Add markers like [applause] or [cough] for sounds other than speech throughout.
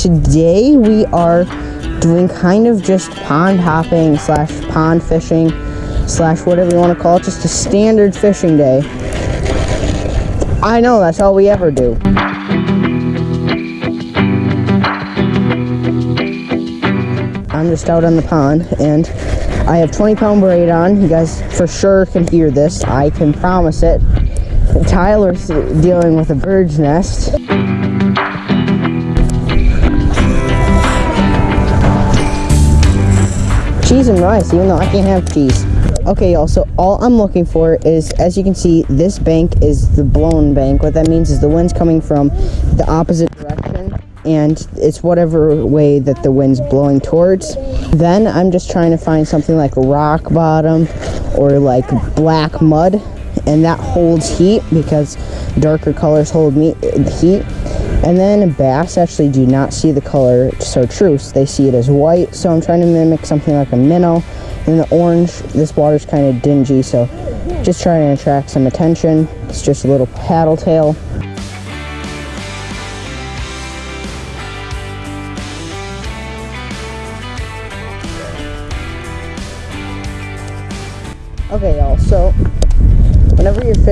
today we are doing kind of just pond hopping slash pond fishing slash whatever you want to call it, just a standard fishing day. I know, that's all we ever do. I'm just out on the pond and I have 20 pound braid on. You guys for sure can hear this. I can promise it. Tyler's dealing with a bird's nest. Cheese and rice, even though I can't have cheese. Okay, y'all, so all I'm looking for is, as you can see, this bank is the blown bank. What that means is the wind's coming from the opposite direction, and it's whatever way that the wind's blowing towards. Then I'm just trying to find something like a rock bottom or like black mud, and that holds heat because darker colors hold me heat. And then bass actually do not see the color chartreuse, they see it as white. So I'm trying to mimic something like a minnow. And the orange, this water's kind of dingy, so just trying to attract some attention. It's just a little paddle tail.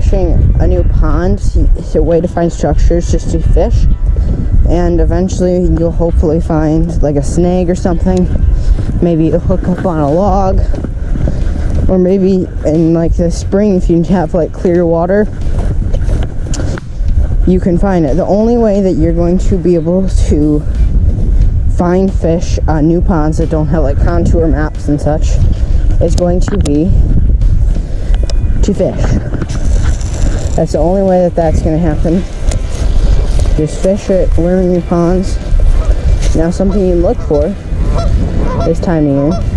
Fishing a new pond, it's a way to find structures just to fish. And eventually you'll hopefully find like a snag or something. Maybe a hook up on a log. Or maybe in like the spring if you have like clear water, you can find it. The only way that you're going to be able to find fish on new ponds that don't have like contour maps and such is going to be to fish. That's the only way that that's going to happen. Just fish it, learn your ponds. Now something you look for this time of year.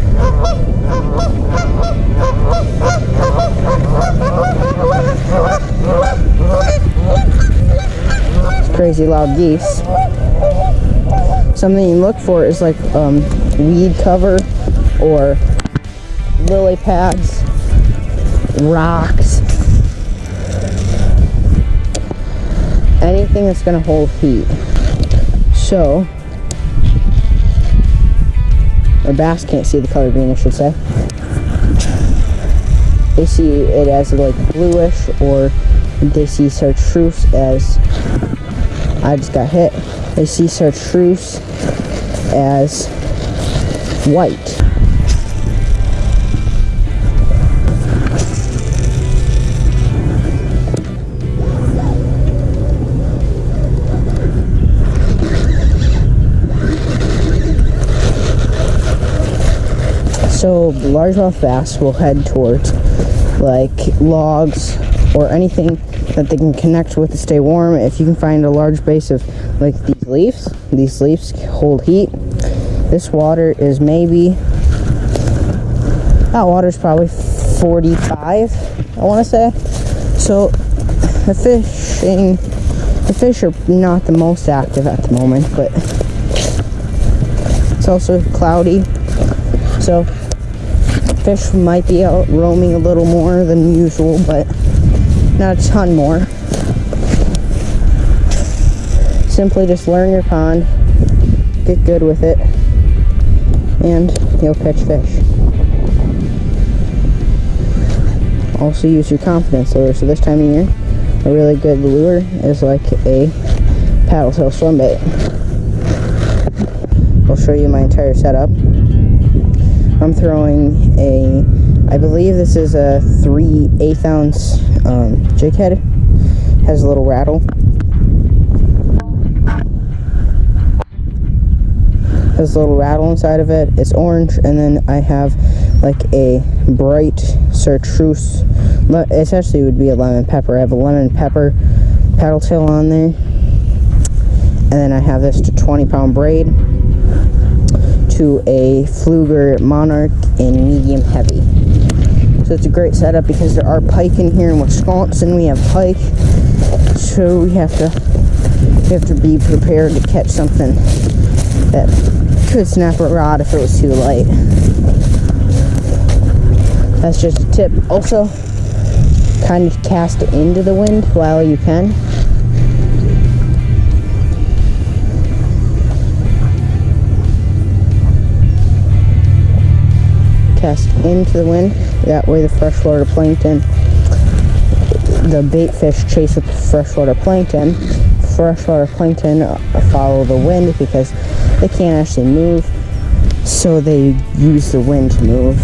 It's crazy loud geese. Something you look for is like um, weed cover or lily pads, rocks, anything that's going to hold heat. So, or bass can't see the color green, I should say. They see it as like bluish, or they see chartreuse as, I just got hit. They see chartreuse as white. So largemouth bass will head towards like logs or anything that they can connect with to stay warm. If you can find a large base of like these leaves, these leaves hold heat. This water is maybe, that water is probably 45, I want to say. So the fishing, the fish are not the most active at the moment, but it's also cloudy. So fish might be out roaming a little more than usual, but not a ton more. Simply just learn your pond, get good with it, and you'll catch fish. Also use your confidence lure. So this time of year, a really good lure is like a paddle tail swim bait. I'll show you my entire setup. I'm throwing a, I believe this is a 3 8 ounce um, jig head. Has a little rattle. Has a little rattle inside of it. It's orange, and then I have like a bright chartreuse. It actually would be a lemon pepper. I have a lemon pepper paddle tail on there. And then I have this to 20 pound braid to a Pflueger Monarch in medium heavy. So it's a great setup because there are pike in here in Wisconsin. We have pike, so we have to we have to be prepared to catch something that could snap a rod if it was too light. That's just a tip. Also, kind of cast into the wind while you can. Into the wind. That way the freshwater plankton, the bait fish chase the freshwater plankton. Freshwater plankton follow the wind because they can't actually move. So they use the wind to move.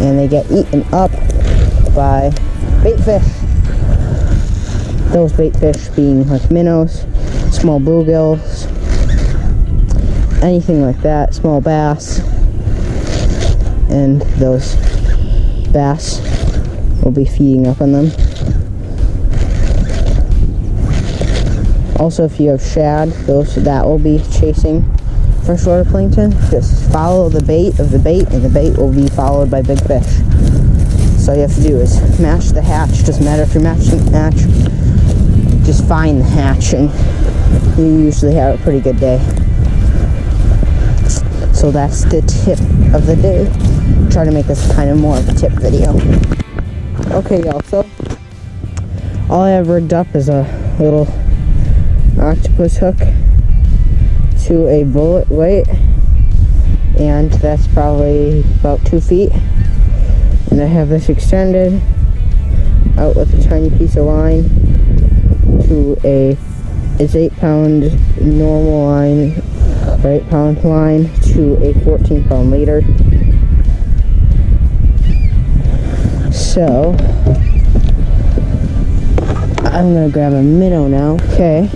And they get eaten up by bait fish. Those bait fish being like minnows, small bluegills, anything like that, small bass. And those bass will be feeding up on them. Also, if you have shad, those that will be chasing freshwater plankton. Just follow the bait of the bait, and the bait will be followed by big fish. So all you have to do is match the hatch. Doesn't matter if you're matching the hatch. Just find the hatch, and you usually have a pretty good day. So that's the tip of the day. Try to make this kind of more of a tip video. Okay, y'all. So all I have rigged up is a little octopus hook to a bullet weight and that's probably about two feet and I have this extended out with a tiny piece of line to a it's eight pound normal line or eight pound line to a 14 pound leader so I'm gonna grab a minnow now okay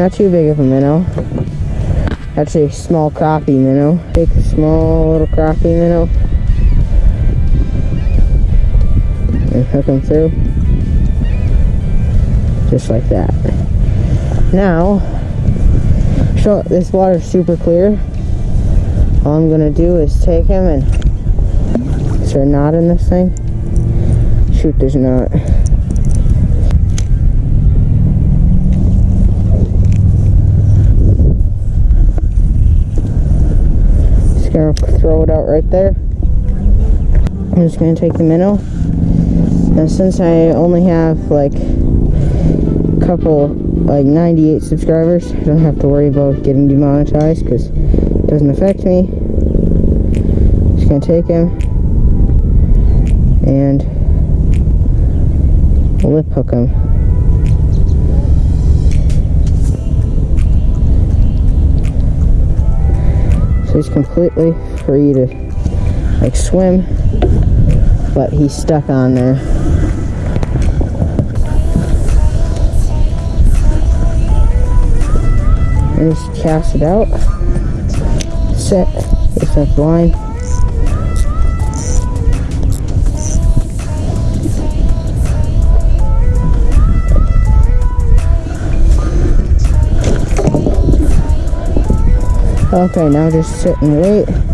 not too big of a minnow. Actually, a small crappie minnow. Take a small little crappie minnow. And hook them through. Just like that. Now, so this water's super clear. All I'm gonna do is take him and is there a knot in this thing? Shoot, there's not. Just gonna throw it out right there. I'm just gonna take the minnow. And since I only have like a couple, like 98 subscribers, I don't have to worry about getting demonetized because it doesn't affect me. Just gonna take him and lip hook him. So he's completely free to like swim, but he's stuck on there. Just cast it out. Set, it's up line. Okay, now just sit and wait.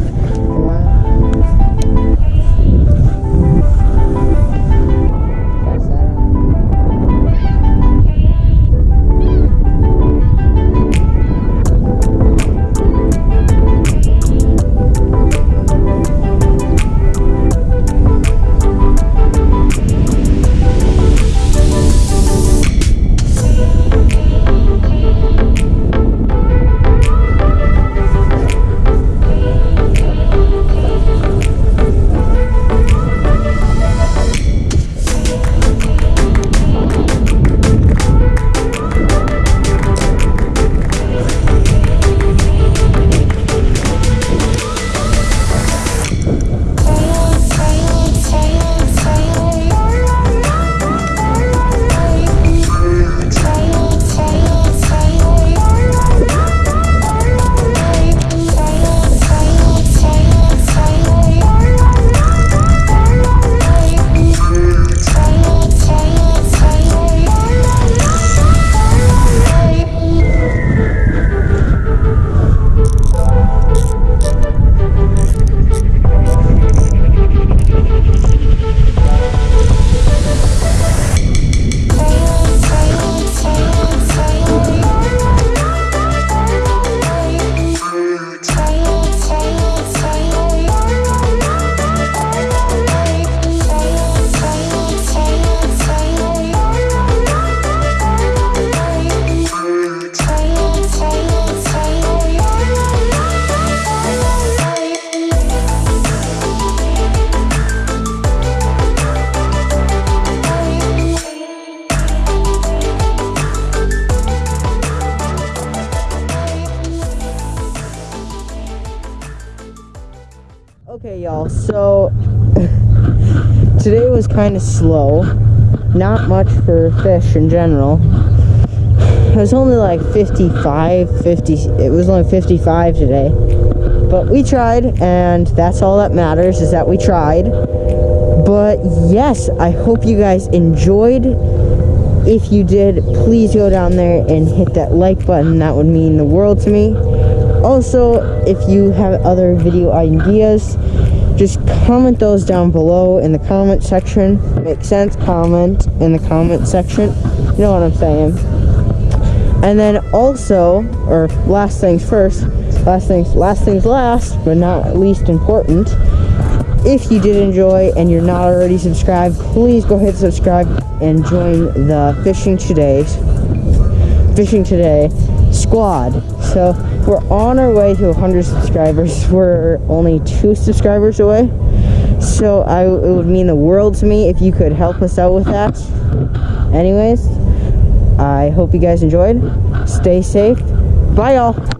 Y'all, so [laughs] today was kind of slow. Not much for fish in general. It was only like 55, 50, it was only 55 today. But we tried, and that's all that matters, is that we tried. But yes, I hope you guys enjoyed. If you did, please go down there and hit that like button. That would mean the world to me. Also, if you have other video ideas, just comment those down below in the comment section. Makes sense? Comment in the comment section. You know what I'm saying. And then also, or last things first, last things, last things last, but not least important. If you did enjoy and you're not already subscribed, please go hit subscribe and join the Fishing Today's Fishing Today squad. So we're on our way to 100 subscribers. We're only two subscribers away. So I, it would mean the world to me if you could help us out with that. Anyways, I hope you guys enjoyed. Stay safe. Bye, y'all.